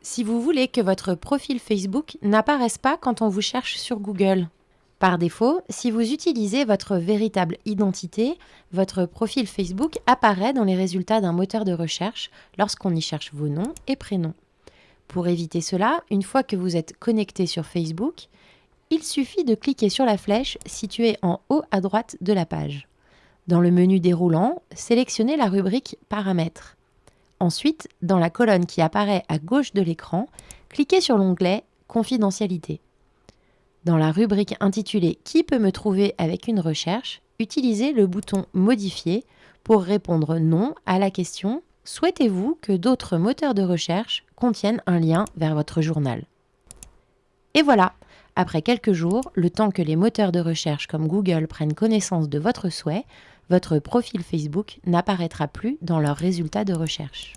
Si vous voulez que votre profil Facebook n'apparaisse pas quand on vous cherche sur Google. Par défaut, si vous utilisez votre véritable identité, votre profil Facebook apparaît dans les résultats d'un moteur de recherche lorsqu'on y cherche vos noms et prénoms. Pour éviter cela, une fois que vous êtes connecté sur Facebook, il suffit de cliquer sur la flèche située en haut à droite de la page. Dans le menu déroulant, sélectionnez la rubrique Paramètres. Ensuite, dans la colonne qui apparaît à gauche de l'écran, cliquez sur l'onglet Confidentialité. Dans la rubrique intitulée Qui peut me trouver avec une recherche, utilisez le bouton Modifier pour répondre non à la question Souhaitez-vous que d'autres moteurs de recherche contiennent un lien vers votre journal? Et voilà, après quelques jours, le temps que les moteurs de recherche comme Google prennent connaissance de votre souhait, votre profil Facebook n'apparaîtra plus dans leurs résultats de recherche.